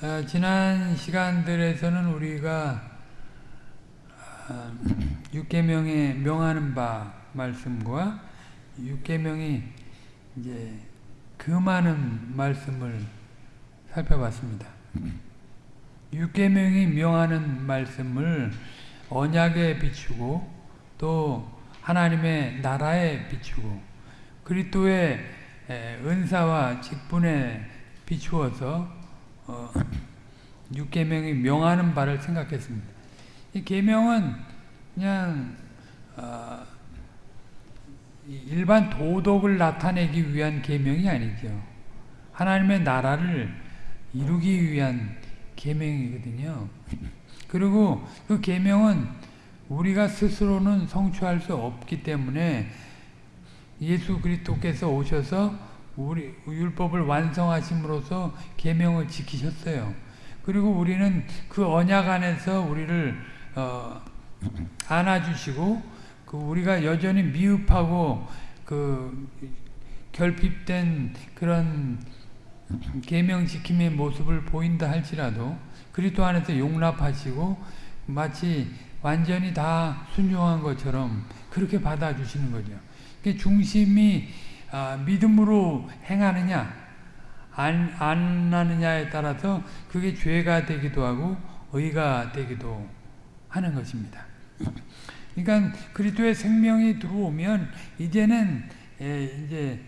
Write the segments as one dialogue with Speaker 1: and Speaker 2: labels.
Speaker 1: 어, 지난 시간들에서는 우리가 어, 육계명에 명하는 바 말씀과 육계명이 이제 금하는 말씀을 살펴봤습니다. 육계명이 명하는 말씀을 언약에 비추고 또 하나님의 나라에 비추고 그리스도의 은사와 직분에 비추어서 어, 육계명이 명하는 바를 생각했습니다. 이 계명은 그냥 어, 일반 도덕을 나타내기 위한 계명이 아니죠. 하나님의 나라를 이루기 위한 계명이거든요. 그리고 그 계명은 우리가 스스로는 성취할 수 없기 때문에 예수 그리스도께서 오셔서 우리 율법을 완성하심으로써 계명을 지키셨어요. 그리고 우리는 그 언약 안에서 우리를 어, 안아주시고 그 우리가 여전히 미흡하고 그 결핍된 그런 계명 지킴의 모습을 보인다 할지라도 그리스도 안에서 용납하시고 마치 완전히 다 순종한 것처럼 그렇게 받아주시는 거죠. 중심이 아, 믿음으로 행하느냐 안, 안 하느냐에 따라서 그게 죄가 되기도 하고 의가 되기도 하는 것입니다. 그러니까 그리스도의 생명이 들어오면 이제는 예, 이제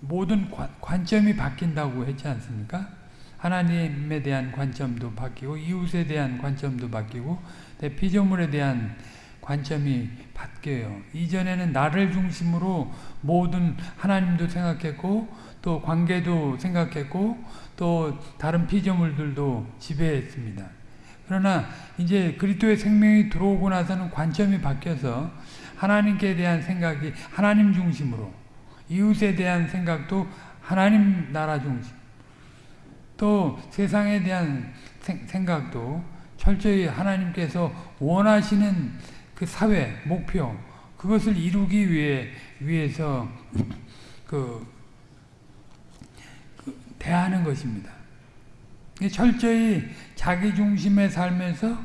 Speaker 1: 모든 관 점이 바뀐다고 했지 않습니까? 하나님에 대한 관점도 바뀌고 이웃에 대한 관점도 바뀌고 피조물에 대한 관점이 바뀌어요. 이전에는 나를 중심으로 모든 하나님도 생각했고 또 관계도 생각했고 또 다른 피조물들도 지배했습니다. 그러나 이제 그리스도의 생명이 들어오고 나서는 관점이 바뀌어서 하나님께 대한 생각이 하나님 중심으로 이웃에 대한 생각도 하나님 나라 중심 또 세상에 대한 생각도 철저히 하나님께서 원하시는 그 사회 목표 그것을 이루기 위해 위해서 그, 그 대하는 것입니다. 철저히 자기 중심의 삶에서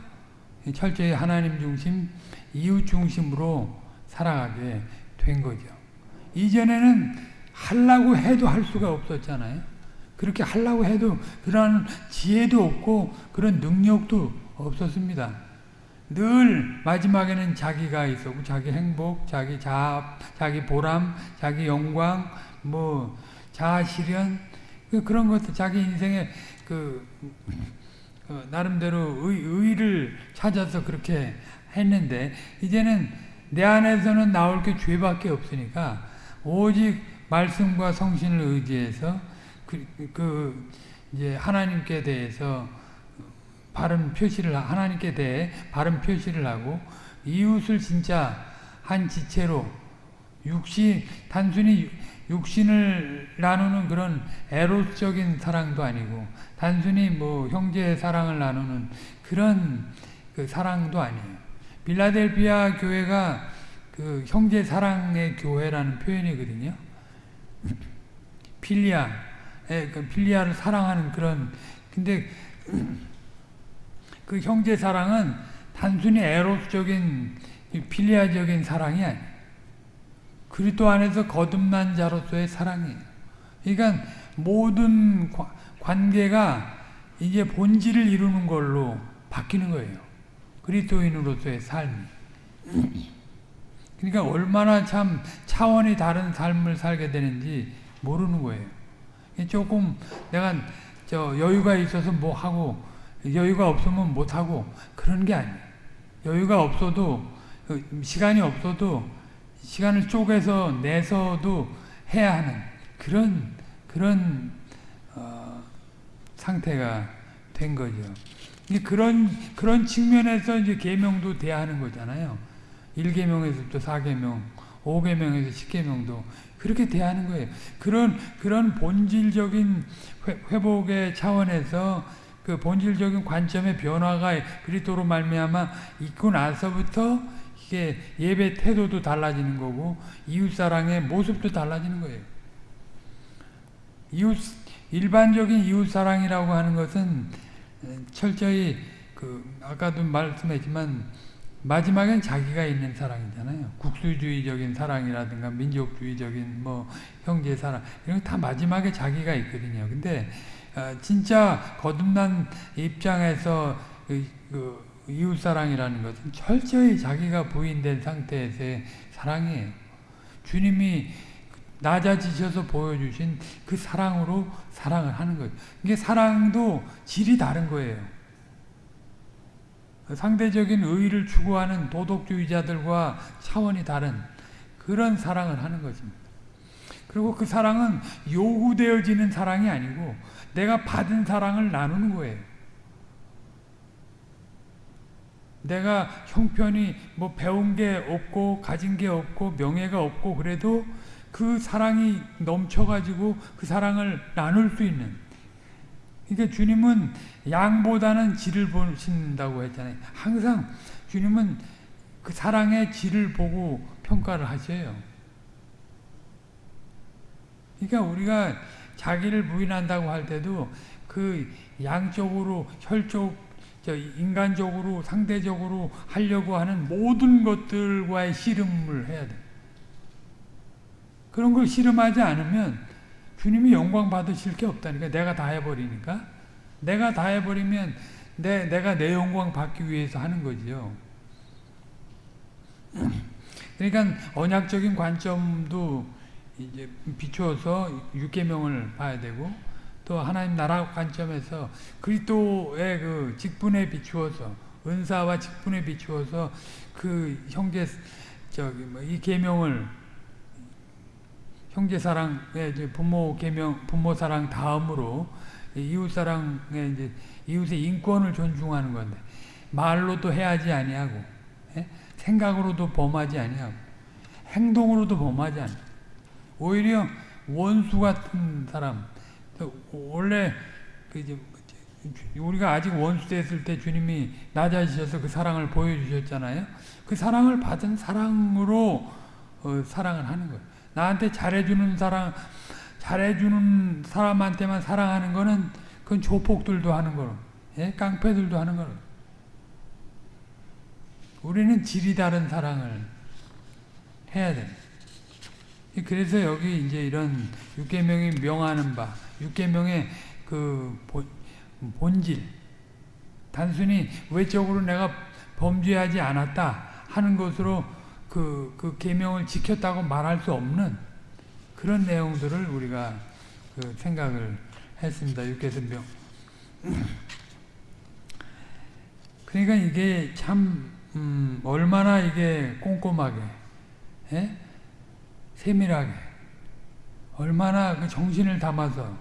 Speaker 1: 철저히 하나님 중심, 이웃 중심으로 살아가게 된 거죠. 이전에는 하려고 해도 할 수가 없었잖아요. 그렇게 하려고 해도 그런 지혜도 없고 그런 능력도 없었습니다. 늘 마지막에는 자기가 있었고 자기 행복, 자기 자아, 자기 보람, 자기 영광, 뭐 자아 실현 그 그런 것들 자기 인생의 그 어, 나름대로 의, 의를 찾아서 그렇게 했는데 이제는 내 안에서는 나올 게 죄밖에 없으니까 오직 말씀과 성신을 의지해서 그, 그 이제 하나님께 대해서 바른 표시를 하나님께 대해 바른 표시를 하고 이웃을 진짜 한 지체로 육신 단순히 육신을 나누는 그런 에로적인 사랑도 아니고 단순히 뭐 형제의 사랑을 나누는 그런 그 사랑도 아니에요. 빌라델비아 교회가 그 형제 사랑의 교회라는 표현이거든요. 필리아, 그 필리아를 사랑하는 그런 근데 그 형제 사랑은 단순히 에로적인 필리아적인 사랑이 아니에요. 그리스도 안에서 거듭난 자로서의 사랑이에요. 그러니까 모든 관계가 이제 본질을 이루는 걸로 바뀌는 거예요. 그리스도인으로서의 삶이. 그러니까 얼마나 참 차원이 다른 삶을 살게 되는지 모르는 거예요. 조금 내가 저 여유가 있어서 뭐 하고 여유가 없으면 못 하고 그런 게 아니에요. 여유가 없어도 시간이 없어도 시간을 쪼개서 내서도 해야 하는 그런 그런 어, 상태가 된 거죠. 그런 그런 측면에서 이제 계명도 대하는 거잖아요. 1계명에서부터 4계명, 5계명에서 10계명도 그렇게 대하는 거예요. 그런 그런 본질적인 회복의 차원에서 그 본질적인 관점의 변화가 그리스도로 말미암아 있고 나서부터 이게 예배 태도도 달라지는 거고 이웃 사랑의 모습도 달라지는 거예요. 이웃 일반적인 이웃 사랑이라고 하는 것은 철저히 그 아까도 말씀했지만 마지막엔 자기가 있는 사랑이잖아요. 국수주의적인 사랑이라든가 민족주의적인 뭐 형제 사랑 이런 다 마지막에 자기가 있거든요. 근데 어, 진짜 거듭난 입장에서 그, 그 이웃 사랑이라는 것은 철저히 자기가 부인된 상태에서의 사랑이에요. 주님이 낮아지셔서 보여주신 그 사랑으로 사랑을 하는 거예요. 이게 사랑도 질이 다른 거예요. 상대적인 의의를 추구하는 도덕주의자들과 차원이 다른 그런 사랑을 하는 것입니다. 그리고 그 사랑은 요구되어지는 사랑이 아니고 내가 받은 사랑을 나누는 거예요. 내가 형편이 뭐 배운 게 없고 가진 게 없고 명예가 없고 그래도 그 사랑이 넘쳐가지고 그 사랑을 나눌 수 있는 그러니까 주님은 양보다는 질을 보신다고 했잖아요. 항상 주님은 그 사랑의 질을 보고 평가를 하셔요. 그러니까 우리가 자기를 부인한다고 할 때도 그 양적으로 혈적 인간적으로 상대적으로 하려고 하는 모든 것들과의 씨름을 해야 돼. 그런 걸 씨름하지 않으면 주님이 영광 받으실 게 없다니까 내가 다 해버리니까 내가 다 해버리면 내, 내가 내 영광 받기 위해서 하는 거지요. 그러니까 언약적인 관점도 이제 비추어서 육계명을 봐야 되고 또 하나님 나라 관점에서 그리스도의 그 직분에 비추어서 은사와 직분에 비추어서 그 형제 저기 뭐 이 계명을 형제 사랑의 이제 부모 계명 부모 사랑 다음으로 이웃 사랑의 이제 이웃의 인권을 존중하는 건데 말로도 해야지 아니하고 예? 생각으로도 범하지 아니하고 행동으로도 범하지 않. 오히려 원수 같은 사람 원래 그 이제 우리가 아직 원수 됐을 때 주님이 낮아지셔서 그 사랑을 보여주셨잖아요. 그 사랑을 받은 사랑으로 어, 사랑을 하는 거예요. 나한테 잘해주는 사람, 잘해주는 사람한테만 사랑하는 거는 그건 조폭들도 하는 거로, 예? 깡패들도 하는 거로. 우리는 질이 다른 사랑을 해야 돼. 그래서 여기 이제 이런 육계명이 명하는 바, 육계명의 그 본질, 단순히 외적으로 내가 범죄하지 않았다 하는 것으로 그, 그 계명을 지켰다고 말할 수 없는 그런 내용들을 우리가 그 생각을 했습니다. 육계선병. 그러니까 이게 참 음, 얼마나 이게 꼼꼼하게, 예? 세밀하게, 얼마나 그 정신을 담아서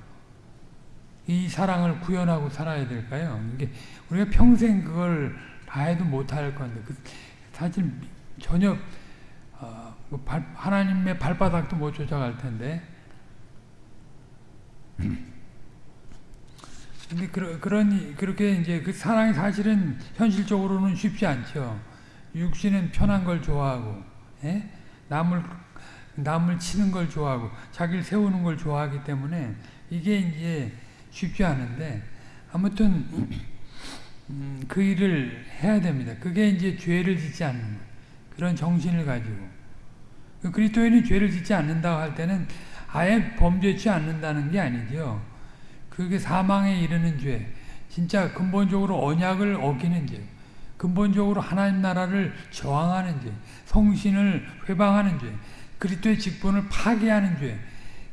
Speaker 1: 이 사랑을 구현하고 살아야 될까요? 이게 우리가 평생 그걸 다 해도 못할 건데, 그 사실 전혀 하나님의 발바닥도 못 쫓아갈 텐데. 근데 그러, 그런 그렇게 이제 그 사랑이 사실은 현실적으로는 쉽지 않죠. 육신은 편한 걸 좋아하고, 예? 남을 남을 치는 걸 좋아하고, 자기를 세우는 걸 좋아하기 때문에 이게 이제 쉽지 않은데 아무튼 음, 그 일을 해야 됩니다. 그게 이제 죄를 짓지 않는. 그런 정신을 가지고 그 그리스도인이 죄를 짓지 않는다고 할 때는 아예 범죄치 않는다는 게 아니죠. 그게 사망에 이르는 죄, 진짜 근본적으로 언약을 어기는 죄, 근본적으로 하나님 나라를 저항하는 죄, 성신을 회방하는 죄, 그리스도의 직분을 파괴하는 죄,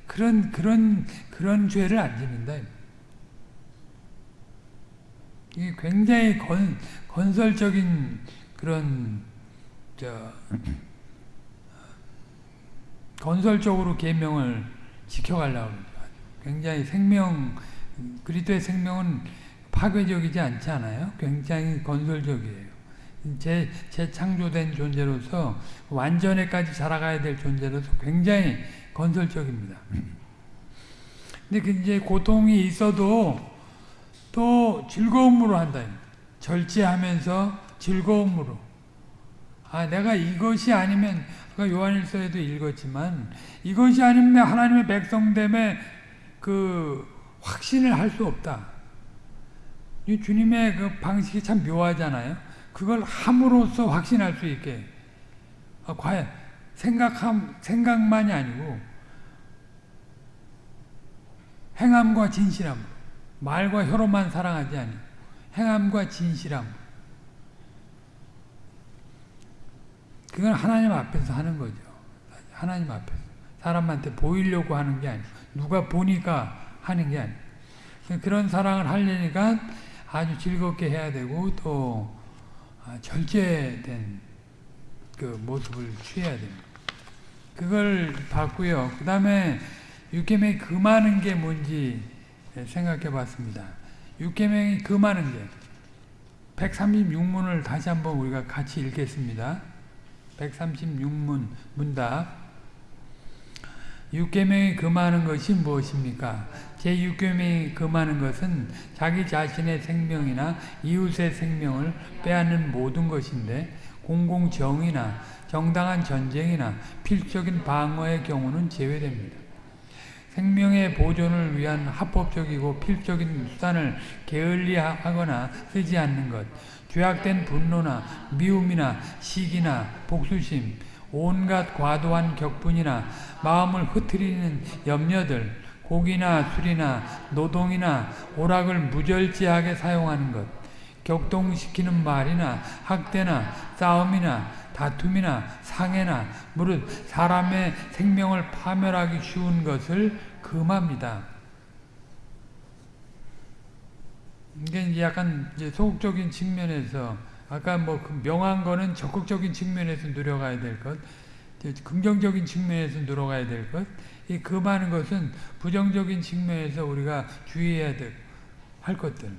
Speaker 1: 그런 그런 그런 죄를 안 짓는다. 이게 굉장히 건, 건설적인 그런 저 건설적으로 계명을 지켜가려고 굉장히 생명 그리스도의 생명은 파괴적이지 않지 않아요? 굉장히 건설적이에요. 재, 재창조된 존재로서 완전에까지 자라가야 될 존재로서 굉장히 건설적입니다. 근데 그 이제 고통이 있어도 또 즐거움으로 한다. 절제하면서 즐거움으로. 아, 내가 이것이 아니면 그 요한일서에도 읽었지만 이것이 아니면 하나님의 백성됨의 그 확신을 할 수 없다. 이 주님의 그 방식이 참 묘하잖아요. 그걸 함으로써 확신할 수 있게. 아, 과연 생각함 생각만이 아니고 행함과 진실함, 말과 혀로만 사랑하지 아니 행함과 진실함. 그건 하나님 앞에서 하는 거죠. 하나님 앞에서 사람한테 보이려고 하는 게 아니고 누가 보니까 하는 게 아니고 그런 사랑을 하려니까 아주 즐겁게 해야 되고 또 아, 절제된 그 모습을 취해야 됩니다. 그걸 봤고요. 그 다음에 육계명이 금하는 게 뭔지 생각해 봤습니다. 육계명이 금하는 게 136문을 다시 한번 우리가 같이 읽겠습니다. 136문 문답 육계명이 금하는 것이 무엇입니까? 제6계명이 금하는 것은 자기 자신의 생명이나 이웃의 생명을 빼앗는 모든 것인데 공공정의나 정당한 전쟁이나 필적인 방어의 경우는 제외됩니다. 생명의 보존을 위한 합법적이고 필적인 수단을 게을리하거나 쓰지 않는 것, 죄악된 분노나 미움이나 시기나 복수심, 온갖 과도한 격분이나 마음을 흐트리는 염려들, 고기나 술이나 노동이나 오락을 무절제하게 사용하는 것, 격동시키는 말이나 학대나 싸움이나 다툼이나 상해나 무릇 사람의 생명을 파멸하기 쉬운 것을 금합니다. 이게 이제 약간 이제 소극적인 측면에서 아까 뭐그 명한 거는 적극적인 측면에서 누려가야 될 것, 긍정적인 측면에서 누려가야 될 것, 이 금하는 것은 부정적인 측면에서 우리가 주의해야 될, 할 것들,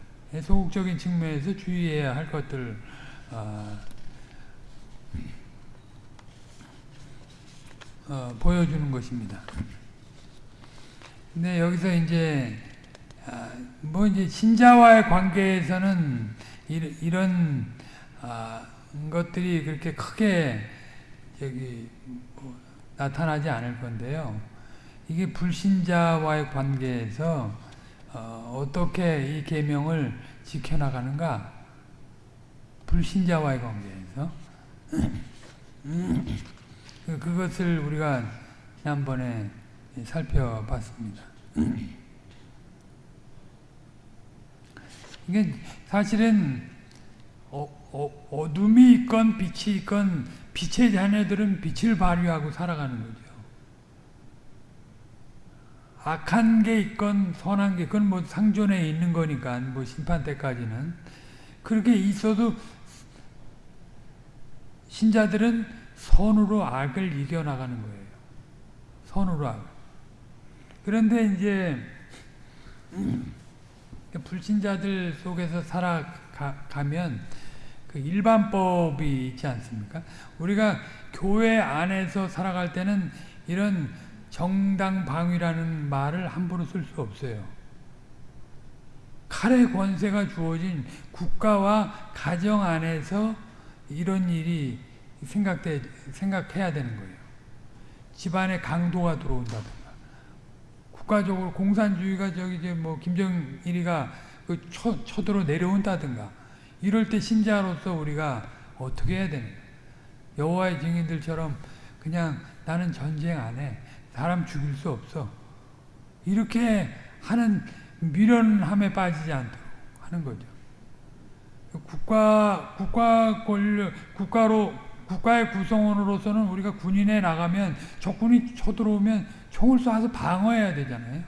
Speaker 1: 소극적인 측면에서 주의해야 할 것들, 어, 어, 보여주는 것입니다. 근데 여기서 이제 아, 뭐 이제 신자와의 관계에서는 이런 아, 것들이 그렇게 크게 저기 뭐 나타나지 않을 건데요. 이게 불신자와의 관계에서 어, 떻게이 계명을 지켜나가는가? 불신자와의 관계에서 그, 그것을 우리가 지난번에 살펴봤습니다. 이게 사실은 어, 어, 어 둠이 있건 빛이 있건 빛의 자녀들은 빛을 발휘하고 살아가는 거죠. 악한 게 있건 선한 게 그건 뭐 상존에 있는 거니까 뭐 심판 때까지는 그렇게 있어도 신자들은 선으로 악을 이겨나가는 거예요. 선으로 악. 그런데 이제 불신자들 속에서 살아가면 그 일반법이 있지 않습니까? 우리가 교회 안에서 살아갈 때는 이런 정당방위라는 말을 함부로 쓸 수 없어요. 칼의 권세가 주어진 국가와 가정 안에서 이런 일이 생각돼, 생각해야 되는 거예요. 집안에 강도가 들어온다든가. 국가적으로 공산주의가 저기 이제 뭐 김정일이가 그 쳐, 쳐들어 내려온다든가. 이럴 때 신자로서 우리가 어떻게 해야 되는 여호와의 증인들처럼 그냥 나는 전쟁 안 해. 사람 죽일 수 없어. 이렇게 하는 미련함에 빠지지 않도록 하는 거죠. 국가 국가 권력 국가로 국가의 구성원으로서는 우리가 군인에 나가면 적군이 쳐들어오면 총을 쏴서 방어해야 되잖아요.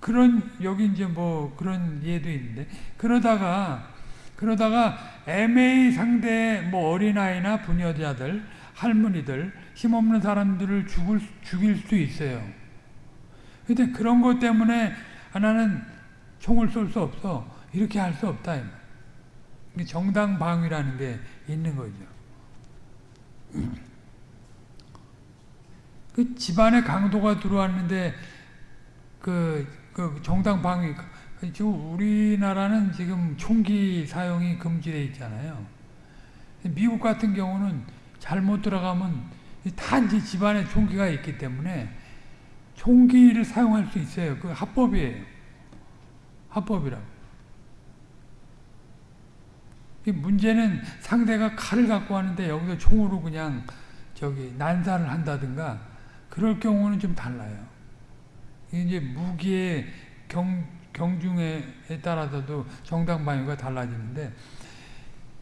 Speaker 1: 그런 여기 이제 뭐 그런 예도 있는데 그러다가 그러다가 애매히 상대 뭐 어린아이나 부녀자들 할머니들 힘없는 사람들을 죽을 죽일 수 있어요. 근데 그런 것 때문에 하나는 총을 쏠 수 없어 이렇게 할 수 없다. 정당 방위라는 게 있는 거죠. 그 집안에 강도가 들어왔는데 그, 그 정당 방위 지금 우리나라는 지금 총기 사용이 금지되어 있잖아요. 미국 같은 경우는 잘못 들어가면 다 이제 집안에 총기가 있기 때문에 총기를 사용할 수 있어요. 그 합법이에요. 합법이라고. 이 문제는 상대가 칼을 갖고 왔는데 여기서 총으로 그냥 저기 난사를 한다든가 그럴 경우는 좀 달라요. 이제 무기의 경, 경중에 따라서도 정당 방위가 달라지는데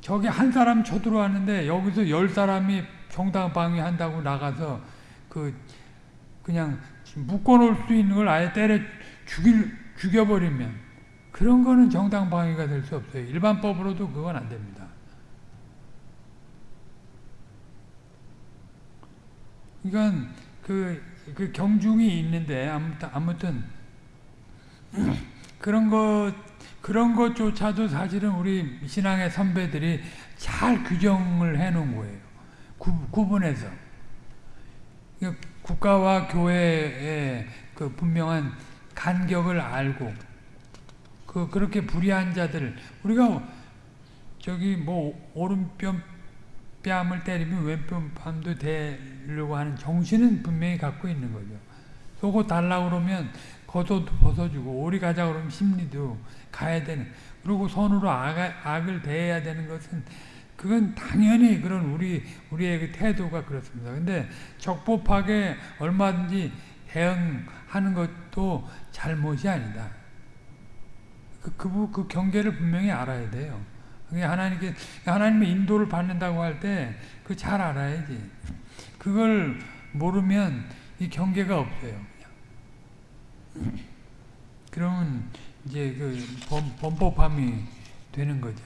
Speaker 1: 저기 한 사람 쳐들어왔는데 여기서 열 사람이 정당 방위한다고 나가서 그 그냥 묶어놓을 수 있는 걸 아예 때려 죽일 죽여버리면 그런 거는 정당 방위가 될 수 없어요. 일반법으로도 그건 안 됩니다. 이건 그, 그 경중이 있는데 아무튼, 아무튼 그런 것 그런 것조차도 사실은 우리 신앙의 선배들이 잘 규정을 해 놓은 거예요. 구, 구분해서 국가와 교회의 그 분명한 간격을 알고 그 그렇게 불의한 자들 우리가 저기 뭐 오른편 뺨을 때리면 왼편 뺨도 대려고 하는 정신은 분명히 갖고 있는 거죠. 속옷 달라 그러면 겉옷 벗어주고 오리 가자 그러면 심리도 가야 되는 그리고 손으로 악, 악을 대해야 되는 것은 그건 당연히 그런 우리 우리의 그 태도가 그렇습니다. 근데 적법하게 얼마든지 대응하는 것도 잘못이 아니다. 그, 그, 그 경계를 분명히 알아야 돼요. 하나님께 하나님의 인도를 받는다고 할 때 그 잘 알아야지. 그걸 모르면 이 경계가 없어요. 그러면 이제 그 범, 범법함이 되는 거죠.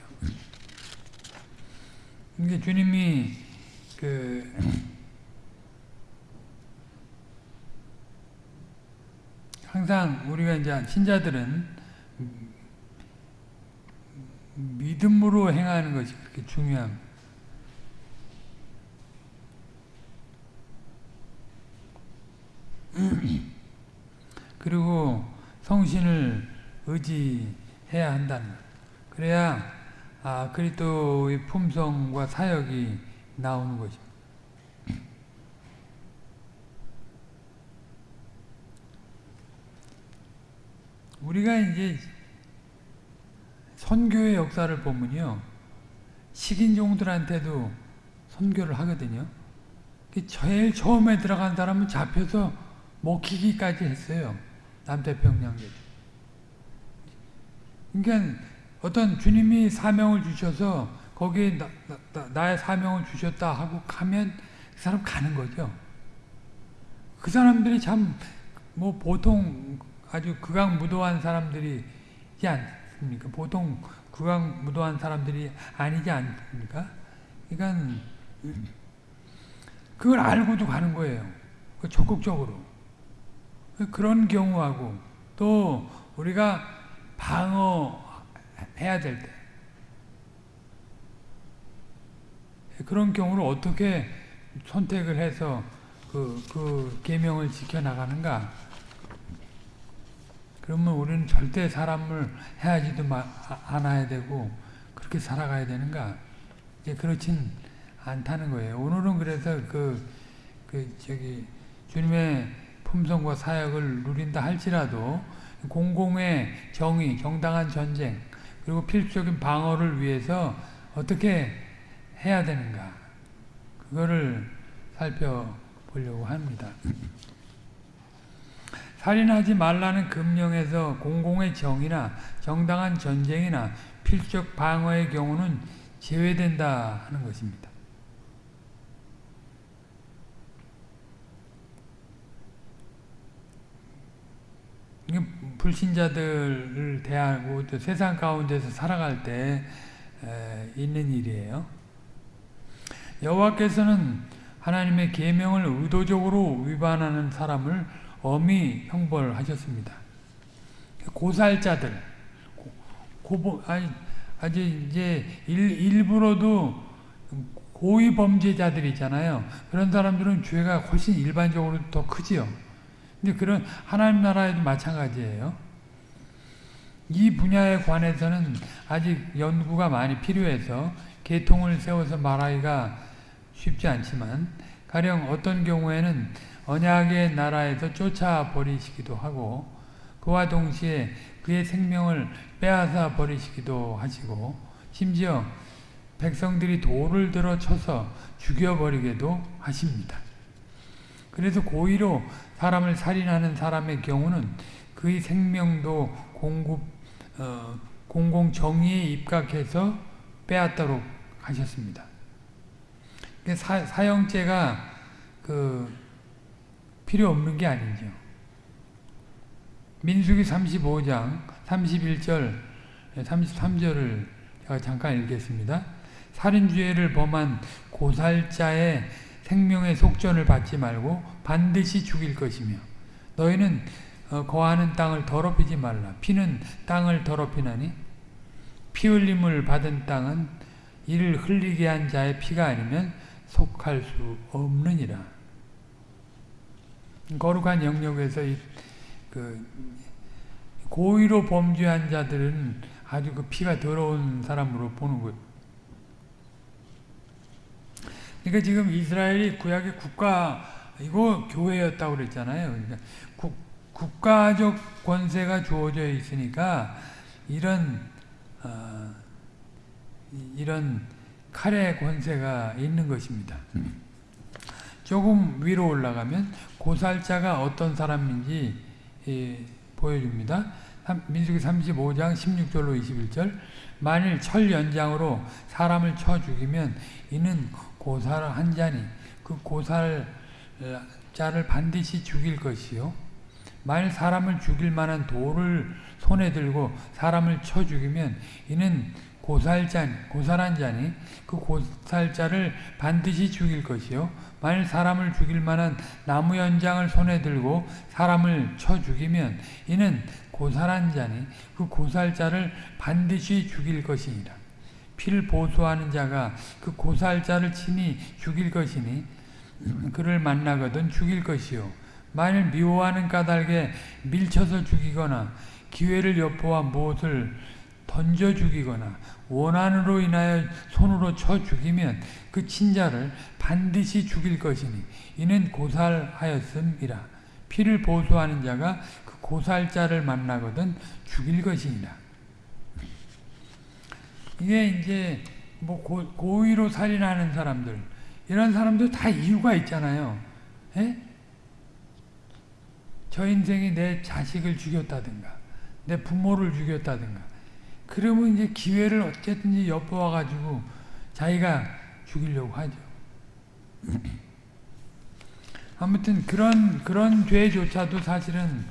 Speaker 1: 이게 주님이 그 항상 우리가 이제 신자들은 믿음으로 행하는 것이 그렇게 중요합니다. 그리고 성신을 의지해야 한다는 것. 그래야 아, 그리스도의 품성과 사역이 나오는 것입니다. 우리가 이제 선교의 역사를 보면요. 식인종들한테도 선교를 하거든요. 제일 처음에 들어간 사람은 잡혀서 먹히기까지 했어요. 남태평양에. 그러니까 어떤 주님이 사명을 주셔서 거기에 나, 나, 의 사명을 주셨다 하고 가면 그 사람 가는 거죠. 그 사람들이 참 뭐 보통 아주 극악무도한 사람들이지 않 습니까? 보통 극악무도한 사람들이 아니지 않습니까? 그러니까 그걸 알고도 가는 거예요. 그 적극적으로. 그런 경우하고 또 우리가 방어해야 될 때 그런 경우를 어떻게 선택을 해서 그, 그 계명을 지켜나가는가 그러면 우리는 절대 사람을 해하지도 마, 않아야 되고 그렇게 살아가야 되는가 이제 그렇진 않다는 거예요. 오늘은 그래서 그, 그 저기 주님의 품성과 사역을 누린다 할지라도 공공의 정의, 정당한 전쟁 그리고 필수적인 방어를 위해서 어떻게 해야 되는가? 그거를 살펴보려고 합니다. 살인하지 말라는 금령에서 공공의 정의나 정당한 전쟁이나 필수적 방어의 경우는 제외된다 하는 것입니다. 불신자들을 대하고 또 세상 가운데서 살아갈 때 있는 일이에요. 여호와께서는 하나님의 계명을 의도적으로 위반하는 사람을 엄히 형벌하셨습니다. 고살자들, 고, 아니, 아주 이제 일, 부러도 고의 범죄자들 있잖아요. 그런 사람들은 죄가 훨씬 일반적으로 더 크지요. 근데 그런 하나님 나라에도 마찬가지예요. 이 분야에 관해서는 아직 연구가 많이 필요해서 계통을 세워서 말하기가 쉽지 않지만 가령 어떤 경우에는 언약의 나라에서 쫓아버리시기도 하고 그와 동시에 그의 생명을 빼앗아 버리시기도 하시고 심지어 백성들이 돌을 들어 쳐서 죽여버리게도 하십니다. 그래서 고의로 사람을 살인하는 사람의 경우는 그의 생명도 공급, 어, 공공정의에 입각해서 빼앗도록 하셨습니다. 사, 사형죄가 그 필요 없는 게 아니죠. 민수기 35장 31절 33절을 제가 잠깐 읽겠습니다. 살인죄를 범한 고살자의 생명의 속전을 받지 말고 반드시 죽일 것이며 너희는 어, 거하는 땅을 더럽히지 말라. 피는 땅을 더럽히나니 피 흘림을 받은 땅은 이를 흘리게 한 자의 피가 아니면 속할 수 없느니라. 거룩한 영역에서 그 고의로 범죄한 자들은 아주 그 피가 더러운 사람으로 보는 거예요. 그러니까 지금 이스라엘이 구약의 국가 이거 교회였다고 그랬잖아요. 그러니까 국, 국가적 권세가 주어져 있으니까 이런 어, 이런 칼의 권세가 있는 것입니다. 조금 위로 올라가면 고살자가 어떤 사람인지 예, 보여줍니다. 민수기 35장 16절로 21절. 만일 철 연장으로 사람을 쳐 죽이면 이는 고살 한 자니 그 고살자를 반드시 죽일 것이요. 만일 사람을 죽일 만한 돌을 손에 들고 사람을 쳐 죽이면 이는 고살자, 고살한 자니 그 고살자를 반드시 죽일 것이요 만일 사람을 죽일 만한 나무 연장을 손에 들고 사람을 쳐 죽이면 이는 고살한 자니 그 고살자를 반드시 죽일 것이니라. 피를 보수하는 자가 그 고살자를 친히 죽일 것이니 그를 만나거든 죽일 것이요 만일 미워하는 까닭에 밀쳐서 죽이거나 기회를 엿보아 무엇을 던져 죽이거나 원한으로 인하여 손으로 쳐 죽이면 그 친자를 반드시 죽일 것이니 이는 고살하였음이라 피를 보수하는 자가 그 고살자를 만나거든 죽일 것이니라 이게 이제 뭐 고, 고의로 살인하는 사람들 이런 사람들 다 이유가 있잖아요 에? 예? 저 인생이 내 자식을 죽였다든가 내 부모를 죽였다든가 그러면 이제 기회를 어쨌든지 엿보아 가지고 자기가 죽이려고 하죠. 아무튼 그런 그런 죄조차도 사실은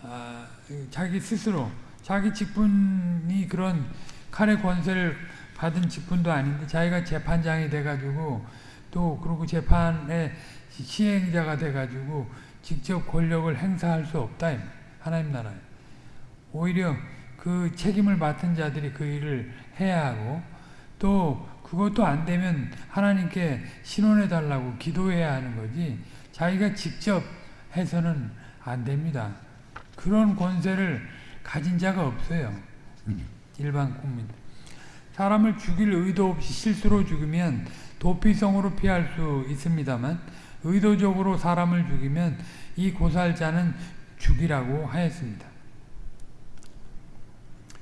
Speaker 1: 아, 자기 스스로 자기 직분이 그런 칼의 권세를 받은 직분도 아닌데 자기가 재판장이 돼가지고 또 그리고 재판의 시행자가 돼가지고 직접 권력을 행사할 수 없다 하나님 나라에 오히려 그 책임을 맡은 자들이 그 일을 해야 하고 또 그것도 안 되면 하나님께 신원해 달라고 기도해야 하는 거지 자기가 직접 해서는 안 됩니다. 그런 권세를 가진 자가 없어요. 일반 국민. 사람을 죽일 의도 없이 실수로 죽으면 도피성으로 피할 수 있습니다만 의도적으로 사람을 죽이면 이 고살자는 죽이라고 하였습니다.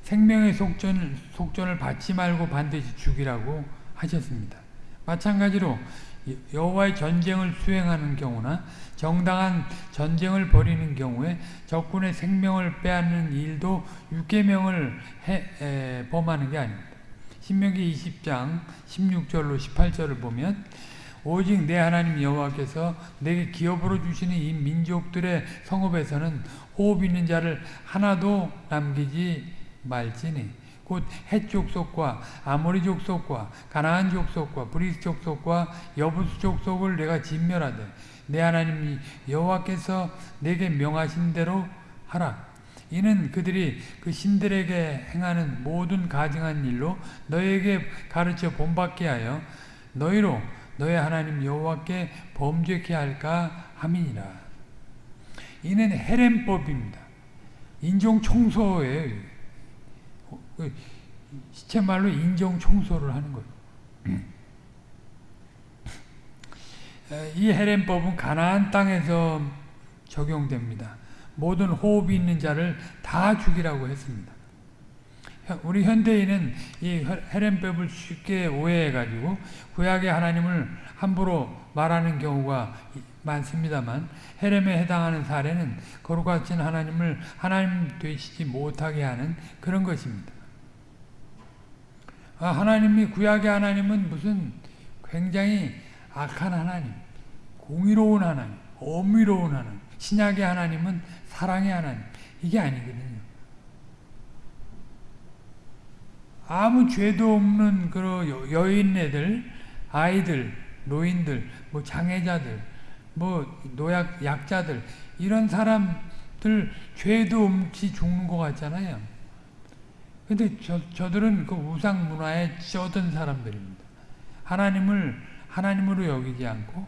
Speaker 1: 생명의 속전, 속전을 받지 말고 반드시 죽이라고 하셨습니다. 마찬가지로 여호와의 전쟁을 수행하는 경우나 정당한 전쟁을 벌이는 경우에 적군의 생명을 빼앗는 일도 육계명을 범하는 게 아닙니다. 신명기 20장 16절로 18절을 보면 오직 네 하나님 여호와께서 네게 기업으로 주시는 이 민족들의 성읍에서는 호흡 있는 자를 하나도 남기지 말지니 곧 헷 족속과 아모리 족속과 가나안 족속과 브리스 족속과 여부스 족속을 네가 진멸하되 네 하나님 여호와께서 네게 명하신 대로 하라. 이는 그들이 그 신들에게 행하는 모든 가증한 일로 너에게 가르쳐 본받게 하여 너희로 너의 하나님 여호와께 범죄케 할까 함이니라. 이는 헤렘법입니다. 인종 청소예요. 그 시체 말로 인정 청소를 하는 거예요. 이 헤렘법은 가나안 땅에서 적용됩니다. 모든 호흡이 있는 자를 다 죽이라고 했습니다. 우리 현대인은 이 헤렘법을 쉽게 오해해가지고 구약의 하나님을 함부로 말하는 경우가 많습니다만 헤렘에 해당하는 사례는 거룩하신 하나님을 하나님 되시지 못하게 하는 그런 것입니다. 아, 하나님이 구약의 하나님은 무슨 굉장히 악한 하나님, 공의로운 하나님, 엄밀로운 하나님, 신약의 하나님은 사랑의 하나님 이게 아니거든요. 아무 죄도 없는 그 여인네들, 아이들, 노인들, 뭐 장애자들, 뭐 노약 약자들 이런 사람들 죄도 없이 죽는 것 같잖아요. 근데 저, 저들은 그 우상 문화에 쩌든 사람들입니다. 하나님을 하나님으로 여기지 않고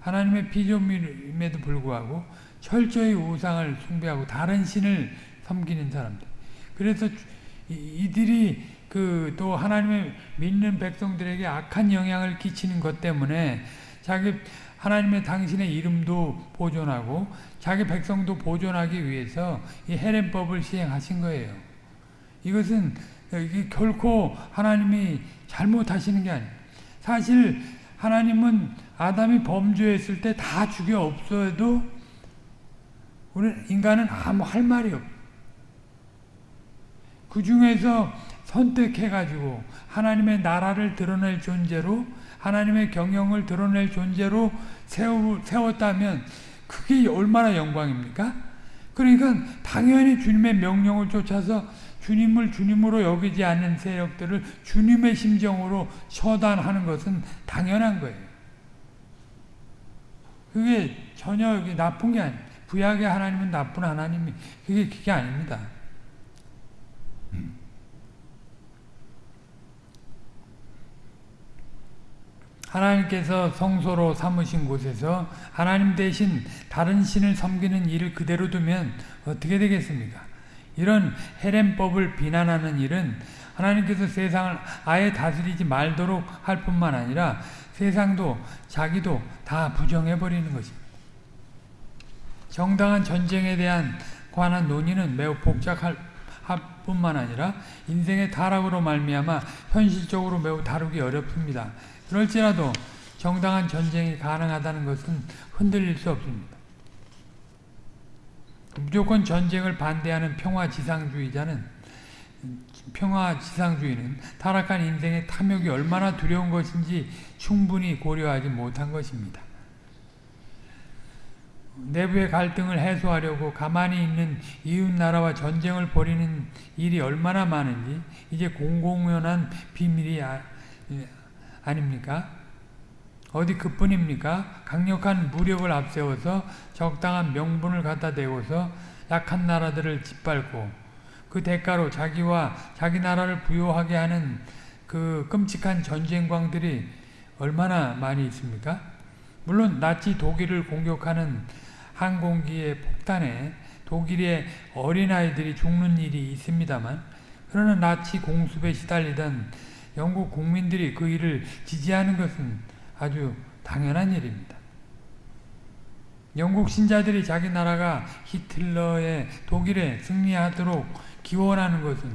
Speaker 1: 하나님의 피조물임에도 불구하고 철저히 우상을 숭배하고 다른 신을 섬기는 사람들. 그래서 이들이 그 또 하나님의 믿는 백성들에게 악한 영향을 끼치는 것 때문에 자기 하나님의 당신의 이름도 보존하고 자기 백성도 보존하기 위해서 이 헤렘법을 시행하신 거예요. 이것은 결코 하나님이 잘못하시는 게 아니에요. 사실 하나님은 아담이 범죄했을 때 다 죽여 없어도 우리 인간은 아무 할 말이 없. 그 중에서 선택해가지고 하나님의 나라를 드러낼 존재로 하나님의 경영을 드러낼 존재로 세우, 세웠다면 그게 얼마나 영광입니까? 그러니까 당연히 주님의 명령을 쫓아서 주님을 주님으로 여기지 않는 세력들을 주님의 심정으로 처단하는 것은 당연한 거예요. 그게 전혀 나쁜 게 아니에요. 구약의 하나님은 나쁜 하나님이 그게 그게 아닙니다. 하나님께서 성소로 삼으신 곳에서 하나님 대신 다른 신을 섬기는 일을 그대로 두면 어떻게 되겠습니까? 이런 헤렘법을 비난하는 일은 하나님께서 세상을 아예 다스리지 말도록 할 뿐만 아니라 세상도 자기도 다 부정해버리는 것입니다. 정당한 전쟁에 대한 관한 논의는 매우 복잡할 뿐만 아니라 인생의 타락으로 말미암아 현실적으로 매우 다루기 어렵습니다. 그럴지라도 정당한 전쟁이 가능하다는 것은 흔들릴 수 없습니다. 무조건 전쟁을 반대하는 평화지상주의자는 평화지상주의는 타락한 인생의 탐욕이 얼마나 두려운 것인지 충분히 고려하지 못한 것입니다. 내부의 갈등을 해소하려고 가만히 있는 이웃나라와 전쟁을 벌이는 일이 얼마나 많은지 이제 공공연한 비밀이 아, 아닙니까? 어디 그뿐입니까? 강력한 무력을 앞세워서 적당한 명분을 갖다 대고서 약한 나라들을 짓밟고 그 대가로 자기와 자기 나라를 부여하게 하는 그 끔찍한 전쟁광들이 얼마나 많이 있습니까? 물론 나치 독일을 공격하는 항공기의 폭탄에 독일의 어린아이들이 죽는 일이 있습니다만 그러나 나치 공습에 시달리던 영국 국민들이 그 일을 지지하는 것은 아주 당연한 일입니다. 영국 신자들이 자기 나라가 히틀러의 독일에 승리하도록 기원하는 것은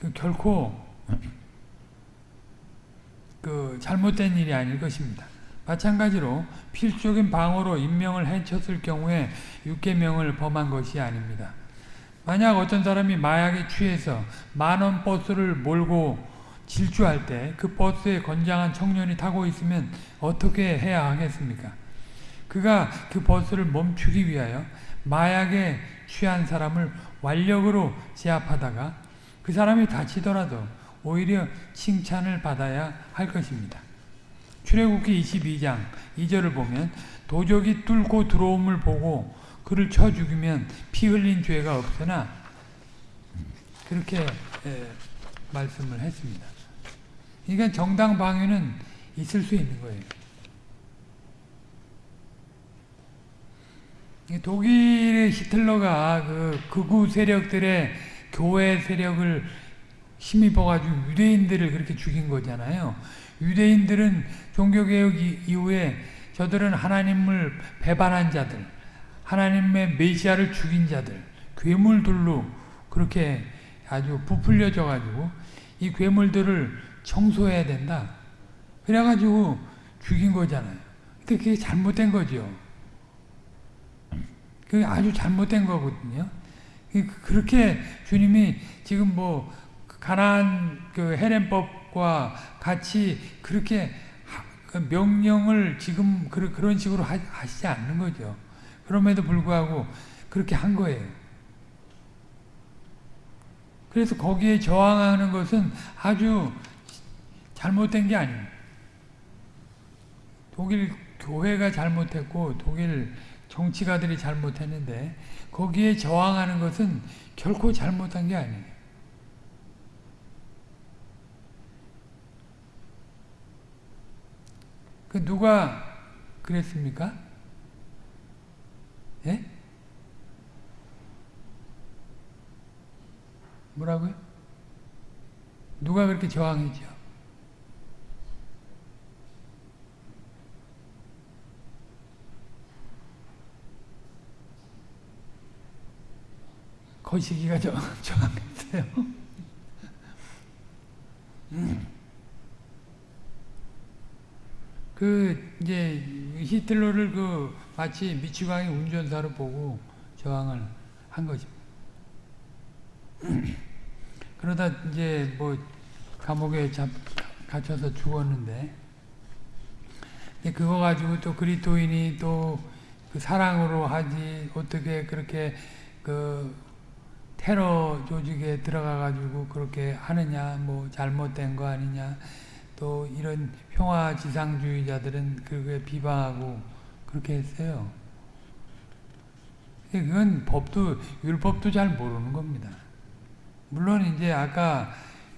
Speaker 1: 그 결코 그 잘못된 일이 아닐 것입니다. 마찬가지로 필수적인 방어로 인명을 해쳤을 경우에 육계명을 범한 것이 아닙니다. 만약 어떤 사람이 마약에 취해서 만원 버스를 몰고 질주할 때 그 버스에 건장한 청년이 타고 있으면 어떻게 해야 하겠습니까? 그가 그 버스를 멈추기 위하여 마약에 취한 사람을 완력으로 제압하다가 그 사람이 다치더라도 오히려 칭찬을 받아야 할 것입니다. 출애굽기 22장 2절을 보면 도적이 뚫고 들어옴을 보고 그를 쳐 죽이면 피 흘린 죄가 없으나 그렇게 에, 말씀을 했습니다. 그러니까 정당 방위는 있을 수 있는 거예요. 독일의 히틀러가 그 극우 세력들의 교회 세력을 힘입어가지고 유대인들을 그렇게 죽인 거잖아요. 유대인들은 종교개혁 이후에 저들은 하나님을 배반한 자들, 하나님의 메시아를 죽인 자들, 괴물들로 그렇게 아주 부풀려져 가지고 이 괴물들을 청소해야 된다. 그래가지고 죽인 거잖아요. 근데 그게 잘못된 거죠. 그게 아주 잘못된 거거든요. 그렇게 주님이 지금 뭐 가나안 그 헤렘법과 같이 그렇게 그 명령을 지금 그런 식으로 하시지 않는 거죠. 그럼에도 불구하고 그렇게 한 거예요. 그래서 거기에 저항하는 것은 아주 잘못된 게 아닙니다. 독일 교회가 잘못했고 독일 정치가들이 잘못했는데 거기에 저항하는 것은 결코 잘못한 게 아니에요. 그 누가 그랬습니까? 예? 뭐라고요? 누가 그렇게 저항했죠? 거시기가 저, 저항했어요. 음. 그 이제 히틀러를 그 마치 미치광이 운전사로 보고 저항을 한 것입니다. 그러다 이제 뭐 감옥에 잡, 갇혀서 죽었는데 그거 가지고 또 그리스도인이 또 그 사랑으로 하지 어떻게 그렇게 그 테러 조직에 들어가 가지고 그렇게 하느냐 뭐 잘못된 거 아니냐 또 이런 평화 지상주의자들은 그게 비방하고 그렇게 했어요. 그건 법도 율법도 잘 모르는 겁니다. 물론 이제 아까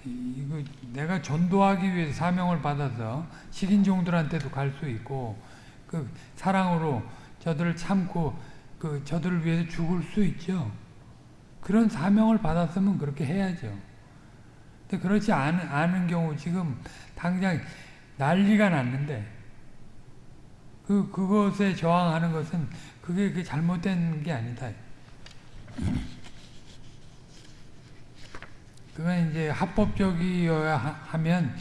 Speaker 1: 이거 내가 전도하기 위해 사명을 받아서 식인종들한테도 갈 수 있고 그 사랑으로 저들을 참고 그 저들을 위해서 죽을 수 있죠. 그런 사명을 받았으면 그렇게 해야죠. 근데 그렇지 않은, 않은 경우 지금 당장 난리가 났는데 그 그것에 저항하는 것은 그게 그 잘못된 게 아니다. 그건 이제 합법적이어야 하면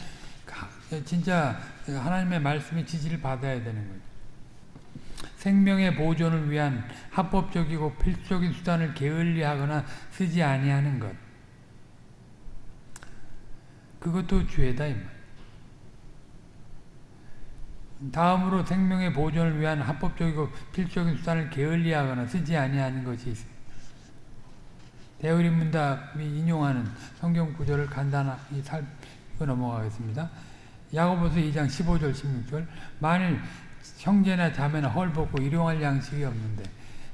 Speaker 1: 진짜 하나님의 말씀의 지지를 받아야 되는 거죠. 생명의 보존을 위한 합법적이고 필수적인 수단을 게을리하거나 쓰지 아니하는 것. 그것도 죄다. 다음으로 생명의 보존을 위한 합법적이고 필수적인 수단을 게을리하거나 쓰지 아니하는 것이 있습니다. 대우리 문답이 인용하는 성경 구절을 간단히 살펴 넘어가겠습니다. 야고보서 2장 15절 16절 만일 형제나 자매나 헐벗고 일용할 양식이 없는데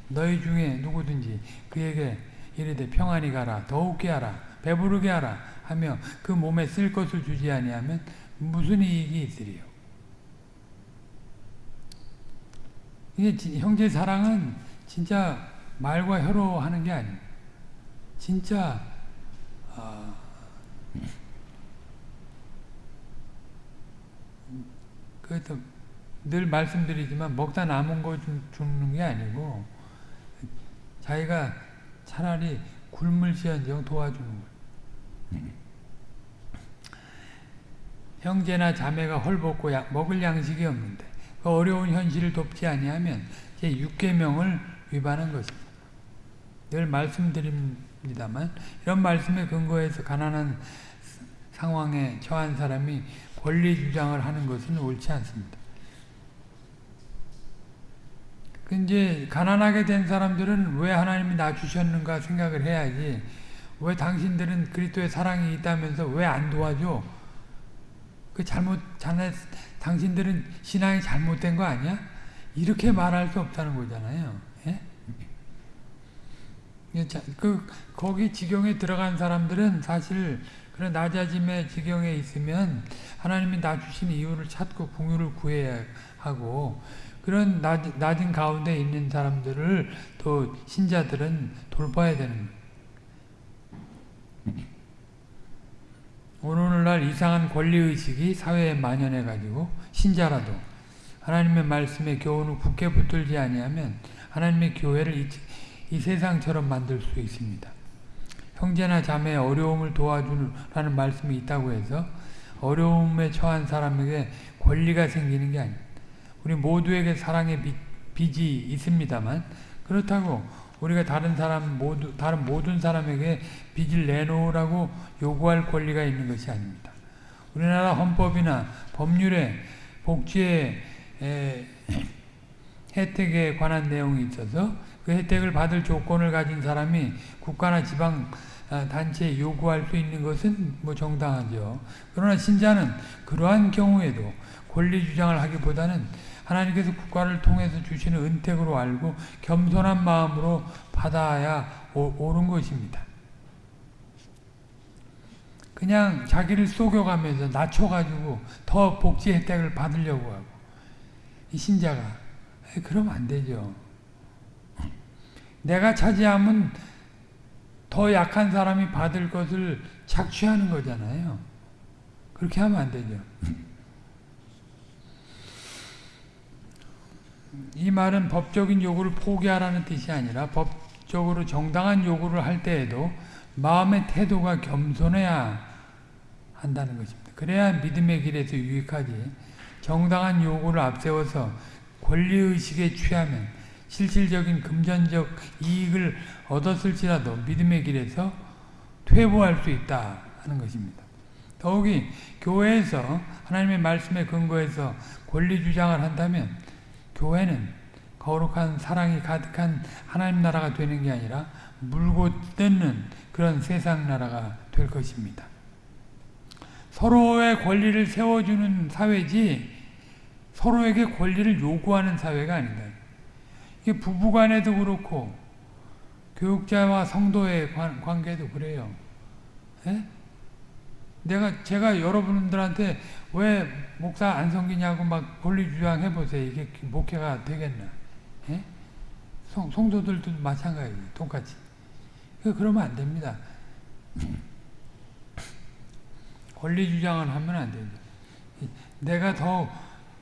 Speaker 1: 너희 중에 누구든지 그에게 이르되 평안히 가라 더욱게 하라 배부르게 하라 하며 그 몸에 쓸 것을 주지 아니하면 무슨 이익이 있으리요 이게 형제 사랑은 진짜 말과 혀로 하는 게 아니에요. 진짜 어, 그래서 늘 말씀드리지만 먹다 남은 거 주는 게 아니고 자기가 차라리 굶을지언정 도와주는 거예요. 형제나 자매가 헐벗고 먹을 양식이 없는데 그 어려운 현실을 돕지 아니하면 제 6계명을 위반한 것입니다. 늘 말씀드립니다만 이런 말씀에 근거해서 가난한 상황에 처한 사람이 권리 주장을 하는 것은 옳지 않습니다. 그 이제 가난하게 된 사람들은 왜 하나님이 나 주셨는가 생각을 해야지 왜 당신들은 그리스도의 사랑이 있다면서 왜 안 도와줘? 그 잘못 자네 당신들은 신앙이 잘못된 거 아니야? 이렇게 말할 수 없다는 거잖아요. 예? 그 거기 지경에 들어간 사람들은 사실 그런 낮아짐의 지경에 있으면 하나님이 나 주신 이유를 찾고 궁유를 구해야 하고 그런 낮, 낮은 가운데 있는 사람들을 또 신자들은 돌봐야 되는 거예요. 오늘날 이상한 권리의식이 사회에 만연해가지고 신자라도 하나님의 말씀에 교훈을 굳게 붙들지 아니하면 하나님의 교회를 이, 이 세상처럼 만들 수 있습니다. 형제나 자매의 어려움을 도와주라는 말씀이 있다고 해서 어려움에 처한 사람에게 권리가 생기는 게 아닙니다. 우리 모두에게 사랑의 빚이 있습니다만 그렇다고 우리가 다른 사람 모두 다른 모든 사람에게 빚을 내놓으라고 요구할 권리가 있는 것이 아닙니다. 우리나라 헌법이나 법률에 복지의 에, 혜택에 관한 내용이 있어서 그 혜택을 받을 조건을 가진 사람이 국가나 지방 아, 단체에 요구할 수 있는 것은 뭐 정당하죠. 그러나 신자는 그러한 경우에도 권리 주장을 하기보다는 하나님께서 국가를 통해서 주시는 은택으로 알고 겸손한 마음으로 받아야 옳은 것입니다. 그냥 자기를 속여가면서 낮춰가지고 더 복지 혜택을 받으려고 하고 이 신자가 그러면 안 되죠. 내가 차지하면 더 약한 사람이 받을 것을 착취하는 거잖아요. 그렇게 하면 안 되죠. 이 말은 법적인 요구를 포기하라는 뜻이 아니라 법적으로 정당한 요구를 할 때에도 마음의 태도가 겸손해야 한다는 것입니다. 그래야 믿음의 길에서 유익하지. 정당한 요구를 앞세워서 권리의식에 취하면 실질적인 금전적 이익을 얻었을지라도 믿음의 길에서 퇴보할 수 있다 하는 것입니다. 더욱이 교회에서 하나님의 말씀에 근거해서 권리 주장을 한다면 교회는 거룩한 사랑이 가득한 하나님 나라가 되는 게 아니라 물고 뜯는 그런 세상 나라가 될 것입니다. 서로의 권리를 세워주는 사회지 서로에게 권리를 요구하는 사회가 아니다. 이게 부부간에도 그렇고 교육자와 성도의 관, 계도 그래요. 에? 예? 내가 제가 여러분들한테 왜 목사 안 섬기냐고 막 권리 주장해 보세요. 이게 목회가 되겠나? 예? 성, 성도들도 마찬가지, 똑같이. 그러면 안 됩니다. 권리 주장을 하면 안 되죠. 내가 더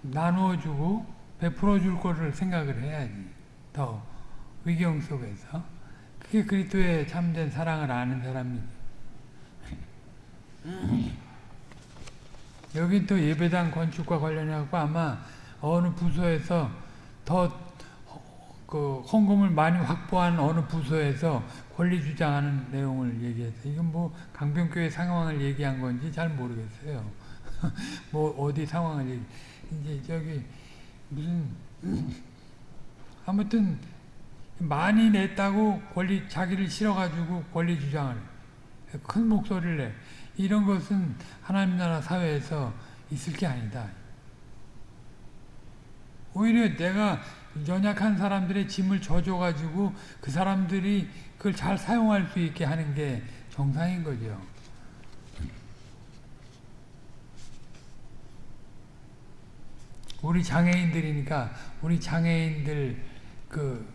Speaker 1: 나누어주고 베풀어 줄 거를 생각을 해야지. 더 위경 속에서. 그게 그리스도의 참된 사랑을 아는 사람이지. 여기 또 예배당 건축과 관련해갖고 아마 어느 부서에서 더 그 헌금을 많이 확보한 어느 부서에서 권리 주장하는 내용을 얘기해서 이건 뭐 강변교회 상황을 얘기한 건지 잘 모르겠어요. 뭐 어디 상황을 얘기 이제 저기 무슨 아무튼 많이 냈다고 권리 자기를 실어가지고 권리 주장을 큰 목소리를 내. 이런 것은 하나님 나라 사회에서 있을 게 아니다. 오히려 내가 연약한 사람들의 짐을 져줘가지고 그 사람들이 그걸 잘 사용할 수 있게 하는 게 정상인 거죠. 우리 장애인들이니까 우리 장애인들 그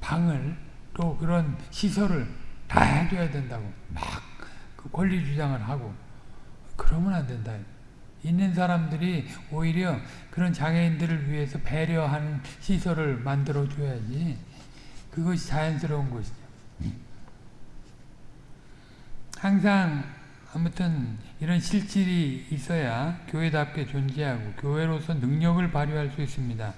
Speaker 1: 방을 또 그런 시설을 다 해줘야 된다고 막 그 권리 주장을 하고 그러면 안 된다. 있는 사람들이 오히려 그런 장애인들을 위해서 배려하는 시설을 만들어 줘야지 그것이 자연스러운 것이죠. 항상 아무튼 이런 실질이 있어야 교회답게 존재하고 교회로서 능력을 발휘할 수 있습니다.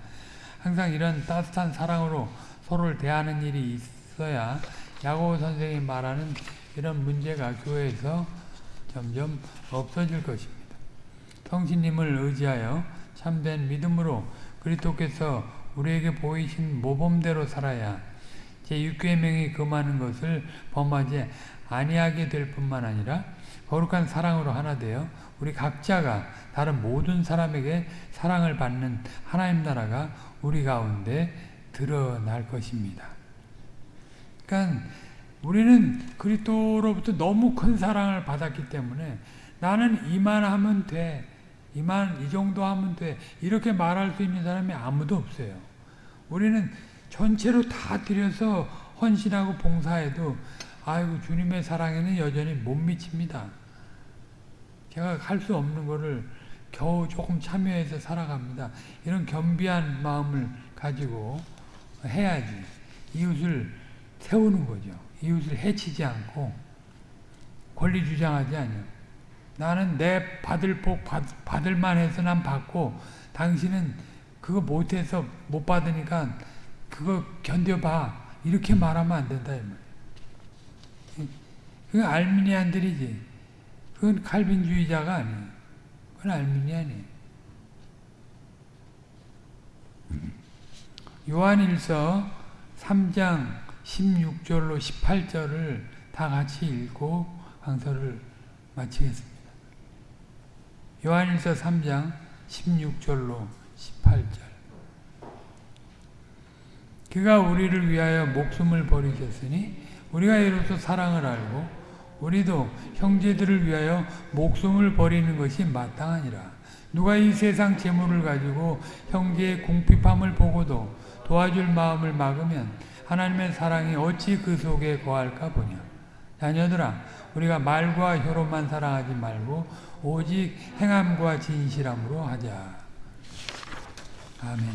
Speaker 1: 항상 이런 따뜻한 사랑으로 서로를 대하는 일이 있어야 야고 선생이 말하는 이런 문제가 교회에서 점점 없어질 것입니다. 성신님을 의지하여 참된 믿음으로 그리스도께서 우리에게 보이신 모범대로 살아야 제6계명이 금하는 것을 범하지 아니하게 될 뿐만 아니라 거룩한 사랑으로 하나 되어 우리 각자가 다른 모든 사람에게 사랑을 받는 하나님 나라가 우리 가운데 드러날 것입니다. 그러니까 우리는 그리스도로부터 너무 큰 사랑을 받았기 때문에 나는 이만 하면 돼. 이만 이 정도 하면 돼. 이렇게 말할 수 있는 사람이 아무도 없어요. 우리는 전체로 다 들여서 헌신하고 봉사해도 아이고 주님의 사랑에는 여전히 못 미칩니다. 제가 할 수 없는 거를 겨우 조금 참여해서 살아갑니다. 이런 겸비한 마음을 가지고 해야지. 이웃을 세우는 거죠. 이웃을 해치지 않고 권리 주장하지 않아요. 나는 내 받을 복 받, 받을 만 해서 난 받고 당신은 그거 못해서 못 받으니까 그거 견뎌봐 이렇게 말하면 안 된다. 그건 알미니안들이지. 그건 칼빈주의자가 아니에요. 그건 알미니안이에요. 요한일서 3장 16절로 18절을 다 같이 읽고 강서를 마치겠습니다. 요한일서 3장 16절로 18절 그가 우리를 위하여 목숨을 버리셨으니 우리가 이로써 사랑을 알고 우리도 형제들을 위하여 목숨을 버리는 것이 마땅하니라. 누가 이 세상 재물을 가지고 형제의 궁핍함을 보고도 도와줄 마음을 막으면 하나님의 사랑이 어찌 그 속에 거할까 보냐. 자녀들아 우리가 말과 혀로만 사랑하지 말고 오직 행함과 진실함으로 하자. 아멘.